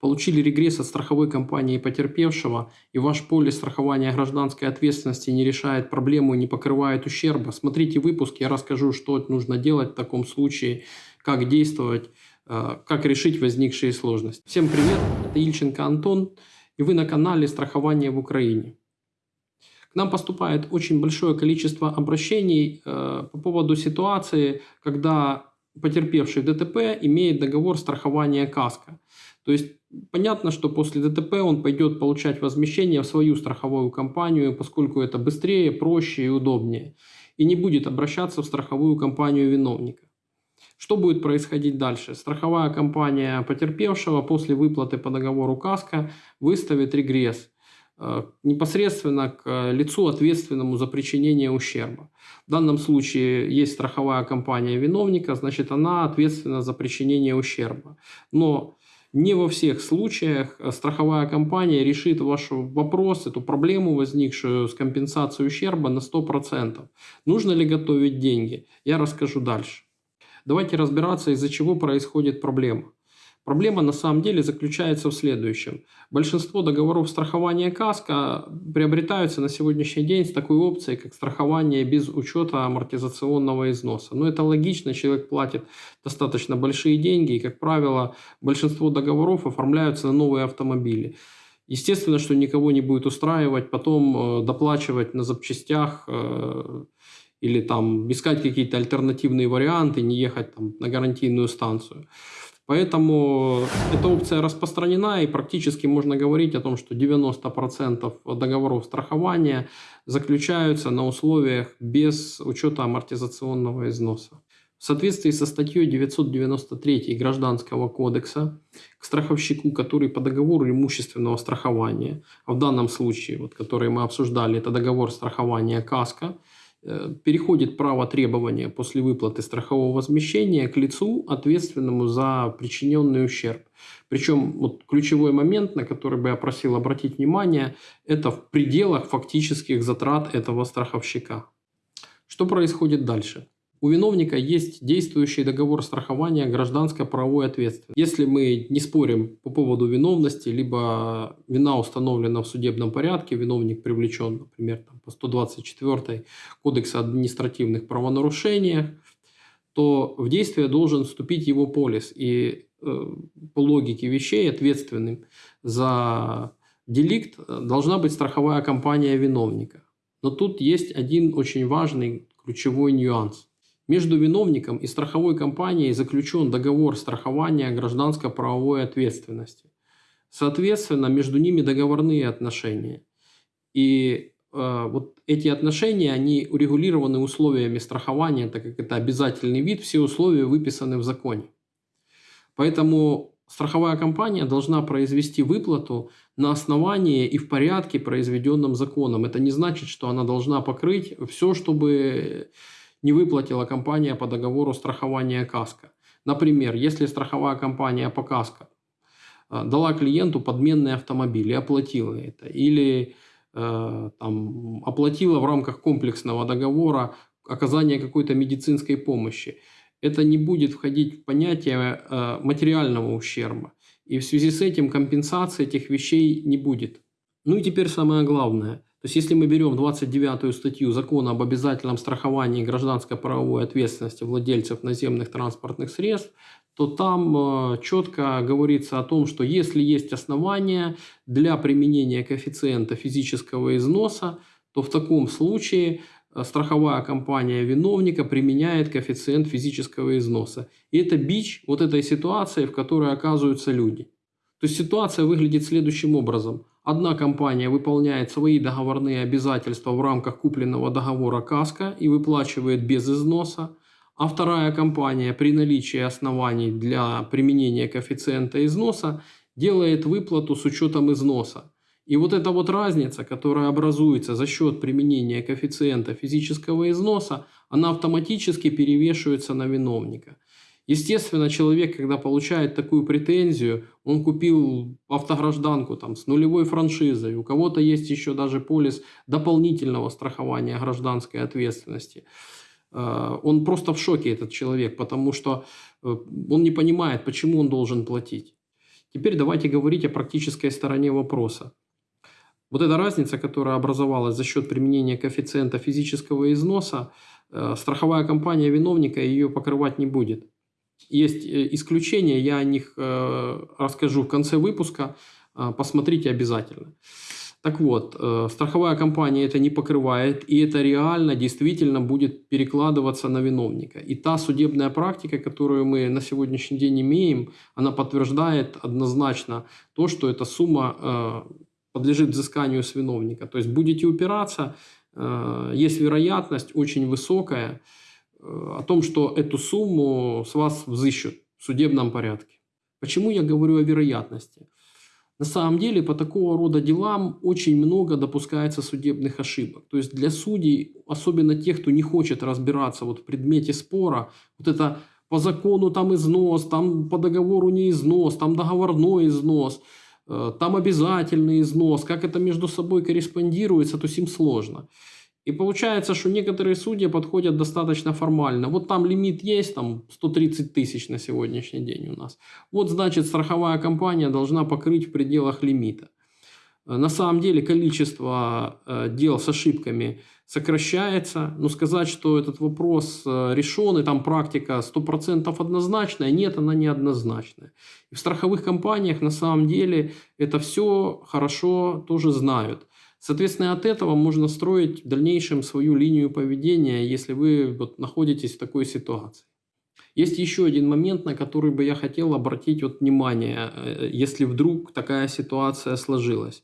получили регресс от страховой компании потерпевшего, и ваш полис страхования гражданской ответственности не решает проблему и не покрывает ущерба, смотрите выпуск, я расскажу, что нужно делать в таком случае, как действовать, э, как решить возникшие сложности. Всем привет, это Ильченко Антон, и вы на канале «Страхование в Украине». К нам поступает очень большое количество обращений э, по поводу ситуации, когда потерпевший ДТП имеет договор страхования КАСКО. То есть понятно, что после ДТП он пойдет получать возмещение в свою страховую компанию, поскольку это быстрее, проще и удобнее. И не будет обращаться в страховую компанию виновника. Что будет происходить дальше? Страховая компания потерпевшего после выплаты по договору КАСКО выставит регресс – Э, непосредственно к лицу, ответственному за причинение ущерба. В данном случае есть страховая компания виновника, значит она ответственна за причинение ущерба. Но не во всех случаях э, страховая компания решит ваш вопрос, эту проблему, возникшую с компенсацией ущерба на 100%. Нужно ли готовить деньги? Я расскажу дальше. Давайте разбираться, из-за чего происходит проблема. Проблема на самом деле заключается в следующем. Большинство договоров страхования КАСКО приобретаются на сегодняшний день с такой опцией, как страхование без учета амортизационного износа. Но это логично, человек платит достаточно большие деньги, и, как правило, большинство договоров оформляются на новые автомобили. Естественно, что никого не будет устраивать потом э, доплачивать на запчастях э, или там искать какие-то альтернативные варианты, не ехать там, на гарантийную станцию. Поэтому эта опция распространена и практически можно говорить о том, что 90% договоров страхования заключаются на условиях без учета амортизационного износа. В соответствии со статьей 993 Гражданского кодекса к страховщику, который по договору имущественного страхования, а в данном случае, вот, который мы обсуждали, это договор страхования КАСКО, Э, переходит право требования после выплаты страхового возмещения к лицу, ответственному за причиненный ущерб. Причем вот ключевой момент, на который бы я просил обратить внимание, это в пределах фактических затрат этого страховщика. Что происходит дальше? У виновника есть действующий договор страхования гражданско-правовой ответственности. Если мы не спорим по поводу виновности, либо вина установлена в судебном порядке, виновник привлечен, например, там, по 124 Кодекса административных правонарушений, то в действие должен вступить его полис. И э, по логике вещей ответственным за деликт должна быть страховая компания виновника. Но тут есть один очень важный ключевой нюанс. Между виновником и страховой компанией заключен договор страхования гражданско-правовой ответственности. Соответственно, между ними договорные отношения. И э, вот эти отношения, они урегулированы условиями страхования, так как это обязательный вид, все условия выписаны в законе. Поэтому страховая компания должна произвести выплату на основании и в порядке, произведенном законом. Это не значит, что она должна покрыть все, чтобы не выплатила компания по договору страхования КАСКО. Например, если страховая компания по КАСКО э, дала клиенту подменный автомобиль и оплатила это, или э, там, оплатила в рамках комплексного договора оказание какой-то медицинской помощи, это не будет входить в понятие э, материального ущерба. И в связи с этим компенсации этих вещей не будет. Ну и теперь самое главное. То есть, если мы берем 29 статью Закона об обязательном страховании гражданской правовой ответственности владельцев наземных транспортных средств, то там э, четко говорится о том, что если есть основания для применения коэффициента физического износа, то в таком случае э, страховая компания виновника применяет коэффициент физического износа. И это бич вот этой ситуации, в которой оказываются люди. То есть ситуация выглядит следующим образом – Одна компания выполняет свои договорные обязательства в рамках купленного договора КАСКО и выплачивает без износа, а вторая компания при наличии оснований для применения коэффициента износа делает выплату с учетом износа. И вот эта вот разница, которая образуется за счет применения коэффициента физического износа, она автоматически перевешивается на виновника. Естественно, человек, когда получает такую претензию, он купил автогражданку там, с нулевой франшизой, у кого-то есть еще даже полис дополнительного страхования гражданской ответственности. Э, он просто в шоке, этот человек, потому что э, он не понимает, почему он должен платить. Теперь давайте говорить о практической стороне вопроса. Вот эта разница, которая образовалась за счет применения коэффициента физического износа, э, страховая компания виновника ее покрывать не будет. Есть э, исключения, я о них э, расскажу в конце выпуска, посмотрите обязательно. Так вот, страховая компания это не покрывает, и это реально, действительно будет перекладываться на виновника. И та судебная практика, которую мы на сегодняшний день имеем, она подтверждает однозначно то, что эта сумма подлежит взысканию с виновника. То есть будете упираться, э, есть вероятность очень высокая э, о том, что эту сумму с вас взыщут в судебном порядке. Почему я говорю о вероятности? На самом деле по такого рода делам очень много допускается судебных ошибок. То есть для судей, особенно тех, кто не хочет разбираться вот в предмете спора, вот это по закону там износ, там по договору не износ, там договорной износ – Э, там обязательный износ, как это между собой корреспондируется, то им сложно. И получается, что некоторые судьи подходят достаточно формально. Вот там лимит есть, там 130 тысяч на сегодняшний день у нас. Вот значит страховая компания должна покрыть в пределах лимита. Э, на самом деле количество э, дел с ошибками сокращается, но сказать, что этот вопрос э, решен, и там практика 100% однозначная, нет, она не однозначная. И в страховых компаниях на самом деле это все хорошо тоже знают. Соответственно, от этого можно строить в дальнейшем свою линию поведения, если вы вот находитесь в такой ситуации. Есть еще один момент, на который бы я хотел обратить вот внимание, если вдруг такая ситуация сложилась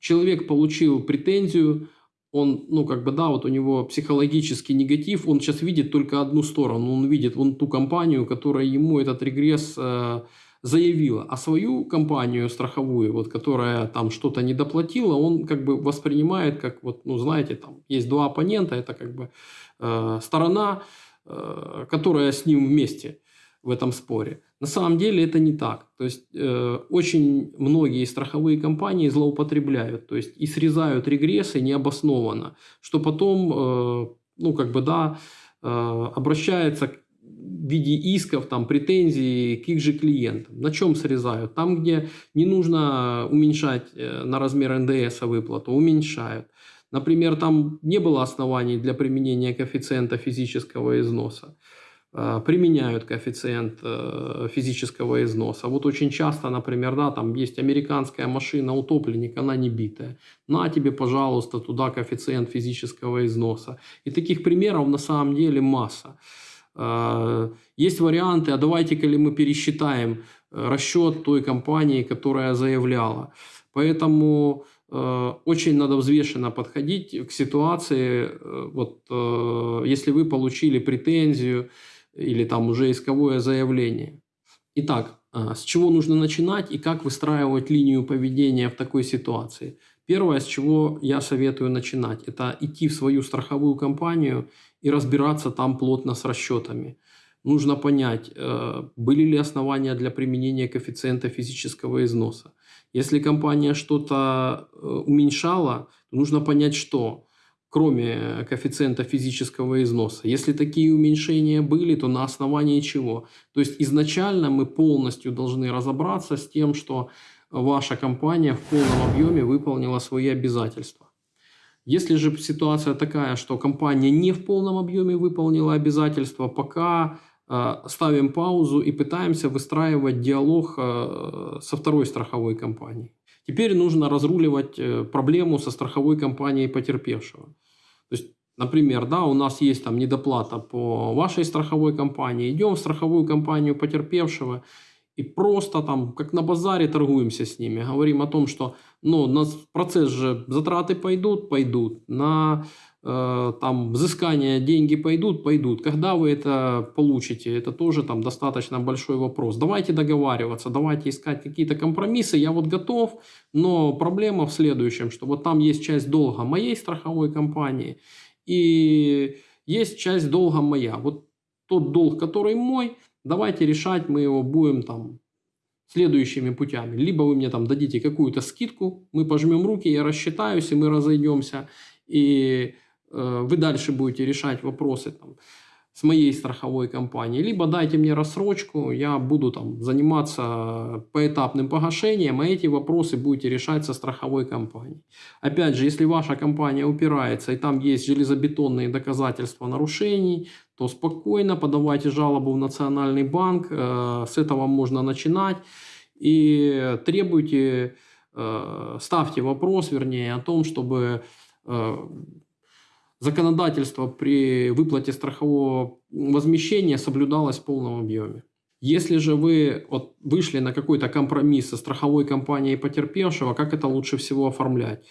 человек получил претензию, он, ну, как бы, да, вот у него психологический негатив, он сейчас видит только одну сторону, он видит вон ту компанию, которая ему этот регресс э, заявила, а свою компанию страховую, вот, которая там что-то недоплатила, он как бы воспринимает как, вот, ну, знаете, там есть два оппонента, это как бы э, сторона, э, которая с ним вместе в этом споре. На самом деле это не так. То есть э, очень многие страховые компании злоупотребляют, то есть и срезают регрессы необоснованно, что потом, э, ну как бы да, э, обращается в виде исков, там, претензий к их же клиентам. На чем срезают? Там, где не нужно уменьшать э, на размер НДС выплату, уменьшают. Например, там не было оснований для применения коэффициента физического износа. Э, применяют коэффициент э, физического износа. Вот очень часто, например, да, там есть американская машина утопленник, она не битая. На тебе, пожалуйста, туда коэффициент физического износа. И таких примеров на самом деле масса. Э, есть варианты, а давайте-ка ли мы пересчитаем расчет той компании, которая заявляла. Поэтому очень надо взвешенно подходить к ситуации, вот, если вы получили претензию, или там уже исковое заявление. Итак, с чего нужно начинать и как выстраивать линию поведения в такой ситуации? Первое, с чего я советую начинать, это идти в свою страховую компанию и разбираться там плотно с расчетами. Нужно понять, э, были ли основания для применения коэффициента физического износа. Если компания что-то э, уменьшала, то нужно понять, что кроме коэффициента физического износа. Если такие уменьшения были, то на основании чего? То есть изначально мы полностью должны разобраться с тем, что ваша компания в полном объеме выполнила свои обязательства. Если же ситуация такая, что компания не в полном объеме выполнила обязательства, пока э, ставим паузу и пытаемся выстраивать диалог э, со второй страховой компанией. Теперь нужно разруливать э, проблему со страховой компанией потерпевшего. То есть, например, да, у нас есть там недоплата по вашей страховой компании, идем в страховую компанию потерпевшего и просто там, как на базаре, торгуемся с ними. Говорим о том, что ну, на процесс же затраты пойдут, пойдут. На э, там взыскание деньги пойдут, пойдут. Когда вы это получите, это тоже там достаточно большой вопрос. Давайте договариваться, давайте искать какие-то компромиссы. Я вот готов, но проблема в следующем, что вот там есть часть долга моей страховой компании и есть часть долга моя. Вот тот долг, который мой, давайте решать, мы его будем там следующими путями. Либо вы мне там дадите какую-то скидку, мы пожмем руки, я рассчитаюсь, и мы разойдемся, и э, вы дальше будете решать вопросы там, с моей страховой компанией, либо дайте мне рассрочку, я буду там заниматься поэтапным погашением, а эти вопросы будете решать со страховой компанией. Опять же, если ваша компания упирается и там есть железобетонные доказательства нарушений, то спокойно подавайте жалобу в Национальный банк, э, с этого можно начинать и требуйте, э, ставьте вопрос, вернее, о том, чтобы э, законодательство при выплате страхового возмещения соблюдалось в полном объеме. Если же вы вот вышли на какой-то компромисс со страховой компанией потерпевшего, как это лучше всего оформлять?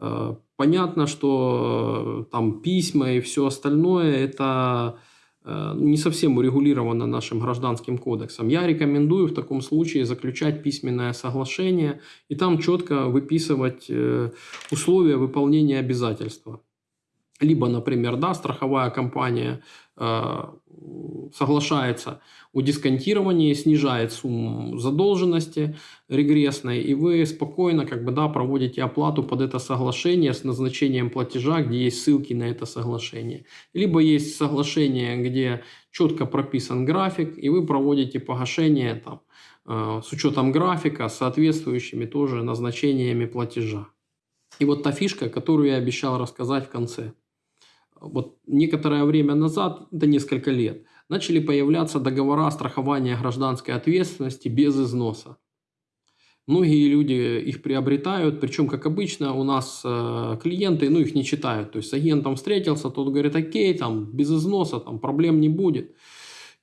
Э, понятно, что э, там письма и все остальное это э, не совсем урегулировано нашим гражданским кодексом. Я рекомендую в таком случае заключать письменное соглашение и там четко выписывать условия выполнения обязательства либо, например, да, страховая компания э, соглашается о дисконтировании, снижает сумму задолженности регрессной, и вы спокойно как бы, да, проводите оплату под это соглашение с назначением платежа, где есть ссылки на это соглашение. Либо есть соглашение, где четко прописан график, и вы проводите погашение там, э, с учетом графика, с соответствующими тоже назначениями платежа. И вот та фишка, которую я обещал рассказать в конце – вот некоторое время назад, это несколько лет, начали появляться договора страхования гражданской ответственности без износа. Многие люди их приобретают, причем, как обычно, у нас э, клиенты, ну, их не читают. То есть с агентом встретился, тот говорит, окей, там, без износа, там, проблем не будет.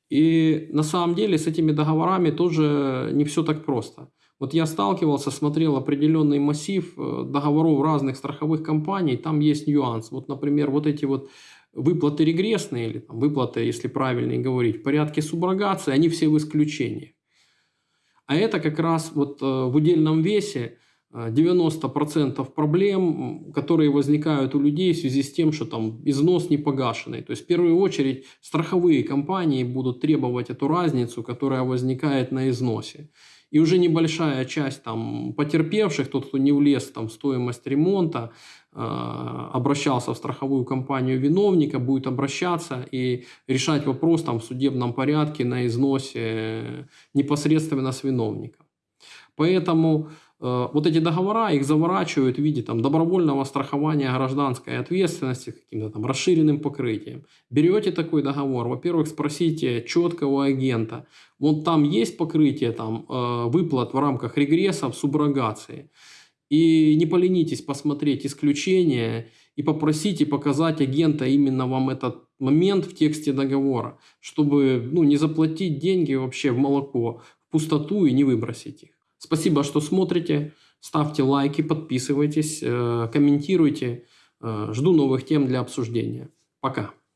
И на самом деле с этими договорами тоже не все так просто. Вот я сталкивался, смотрел определенный массив э, договоров разных страховых компаний, там есть нюанс. Вот, например, вот эти вот выплаты регрессные, или там, выплаты, если правильно говорить, в порядке суброгации, они все в исключении. А это как раз вот э, в удельном весе 90% э, проблем, которые возникают у людей в связи с тем, что там износ не погашенный. То есть в первую очередь страховые компании будут требовать эту разницу, которая возникает на износе. И уже небольшая часть там потерпевших, тот, кто не влез там, в стоимость ремонта, э, обращался в страховую компанию виновника, будет обращаться и решать вопрос там, в судебном порядке на износе непосредственно с виновником. Поэтому Э, вот эти договора, их заворачивают в виде там, добровольного страхования гражданской ответственности каким-то там расширенным покрытием. Берете такой договор, во-первых, спросите четко у агента, вот там есть покрытие там, э, выплат в рамках регресса в суброгации. И не поленитесь посмотреть исключения и попросите показать агента именно вам этот момент в тексте договора, чтобы ну, не заплатить деньги вообще в молоко, в пустоту и не выбросить их. Спасибо, что смотрите. Ставьте лайки, подписывайтесь, э, комментируйте. Э, жду новых тем для обсуждения. Пока.